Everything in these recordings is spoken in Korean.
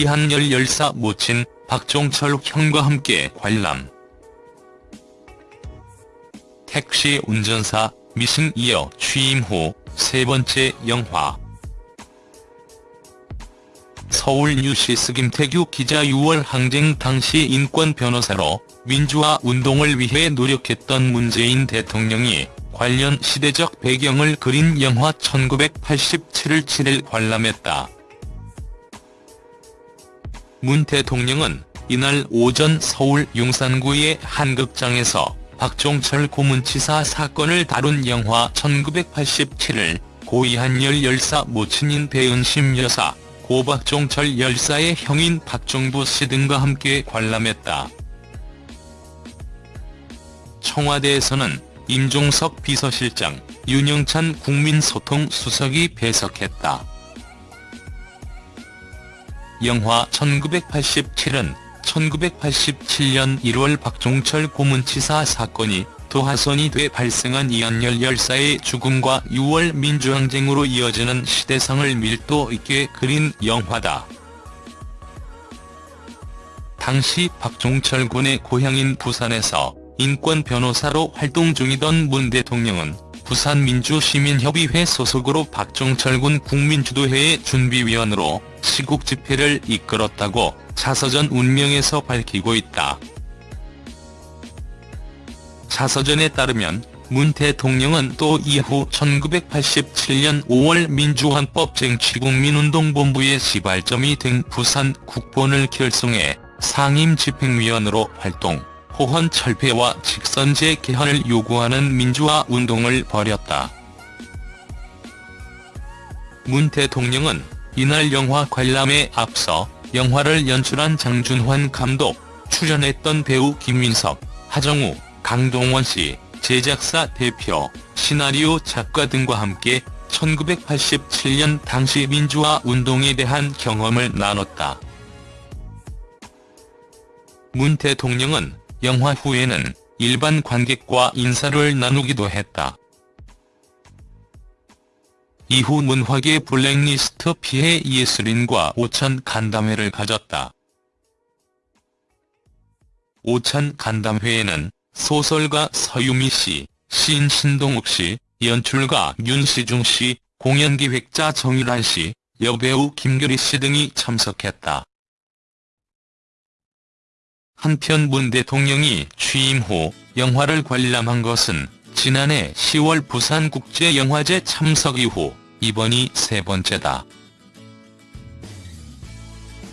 이한열 열사 모친 박종철 형과 함께 관람. 택시 운전사 미씽 이어 취임 후 세 번째 영화. 서울 뉴시스 김태규 기자 6월 항쟁 당시 인권 변호사로 민주화 운동을 위해 노력했던 문재인 대통령이 관련 시대적 배경을 그린 영화 1987을 7일 관람했다. 문 대통령은 이날 오전 서울 용산구의 한 극장에서 박종철 고문치사 사건을 다룬 영화 1987을 고 이한 열 열사 모친인 배은심 여사, 고 박종철 열사의 형인 박종부 씨 등과 함께 관람했다. 청와대에서는 임종석 비서실장, 윤영찬 국민소통수석이 배석했다. 영화 1987은 1987년 1월 박종철 고문치사 사건이 도화선이 돼 발생한 이한열 열사의 죽음과 6월 민주항쟁으로 이어지는 시대상을 밀도 있게 그린 영화다. 당시 박종철 군의 고향인 부산에서 인권 변호사로 활동 중이던 문 대통령은 부산민주시민협의회 소속으로 박종철 군 국민주도회의 준비위원으로 시국 집회를 이끌었다고 자서전 운명에서 밝히고 있다. 자서전에 따르면 문 대통령은 또 이후 1987년 5월 민주헌법 쟁취국민운동본부의 시발점이 된 부산 국본을 결성해 상임집행위원으로 활동. 호헌 철폐와 직선제 개헌을 요구하는 민주화 운동을 벌였다. 문 대통령은 이날 영화 관람에 앞서 영화를 연출한 장준환 감독, 출연했던 배우 김민석, 하정우, 강동원 씨, 제작사 대표, 시나리오 작가 등과 함께 1987년 당시 민주화 운동에 대한 경험을 나눴다. 문 대통령은 영화 후에는 일반 관객과 인사를 나누기도 했다. 이후 문화계 블랙리스트 피해 예술인과 오천 간담회를 가졌다. 오천 간담회에는 소설가 서유미 씨, 시인 신동욱 씨, 연출가 윤시중 씨, 공연기획자 정일환 씨, 여배우 김규리 씨 등이 참석했다. 한편 문 대통령이 취임 후 영화를 관람한 것은 지난해 10월 부산국제영화제 참석 이후 이번이 세 번째다.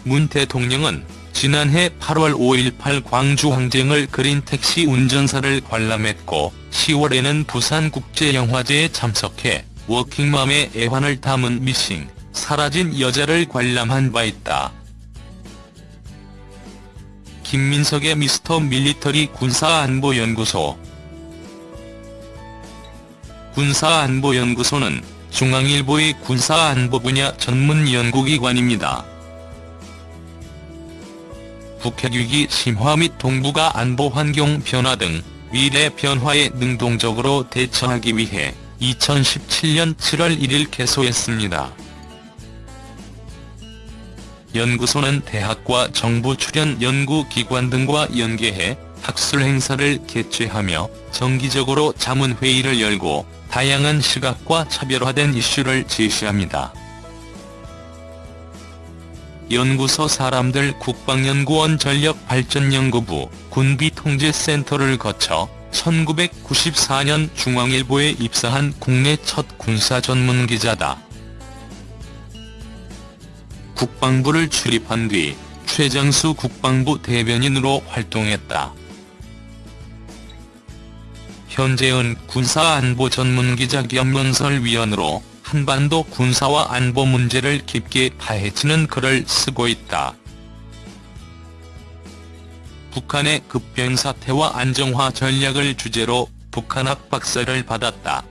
문 대통령은 지난해 8월 5.18 광주항쟁을 그린 택시 운전사를 관람했고 10월에는 부산국제영화제에 참석해 워킹맘의 애환을 담은 미싱, 사라진 여자를 관람한 바 있다. 김민석의 미스터 밀리터리 군사안보연구소 군사안보연구소는 중앙일보의 군사안보 분야 전문 연구기관입니다. 북핵 위기 심화 및 동북아 안보 환경 변화 등 미래 변화에 능동적으로 대처하기 위해 2017년 7월 1일 개소했습니다. 연구소는 대학과 정부 출연 연구기관 등과 연계해 학술 행사를 개최하며 정기적으로 자문회의를 열고 다양한 시각과 차별화된 이슈를 제시합니다. 연구소 사람들 국방연구원 전력발전연구부 군비통제센터를 거쳐 1994년 중앙일보에 입사한 국내 첫 군사 전문 기자다. 국방부를 출입한 뒤 최장수 국방부 대변인으로 활동했다. 현재은 군사안보 전문기자 겸 연설위원으로 한반도 군사와 안보 문제를 깊게 파헤치는 글을 쓰고 있다. 북한의 급변 사태와 안정화 전략을 주제로 북한학 박사를 받았다.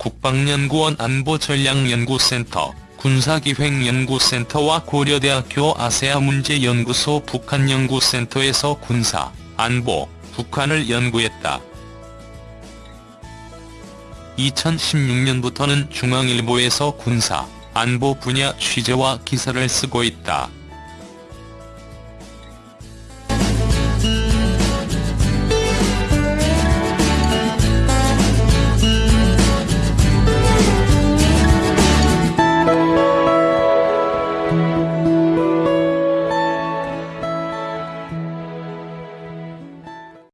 국방연구원 안보전략연구센터, 군사기획연구센터와 고려대학교 아세아문제연구소 북한연구센터에서 군사, 안보, 북한을 연구했다. 2016년부터는 중앙일보에서 군사, 안보 분야 취재와 기사를 쓰고 있다.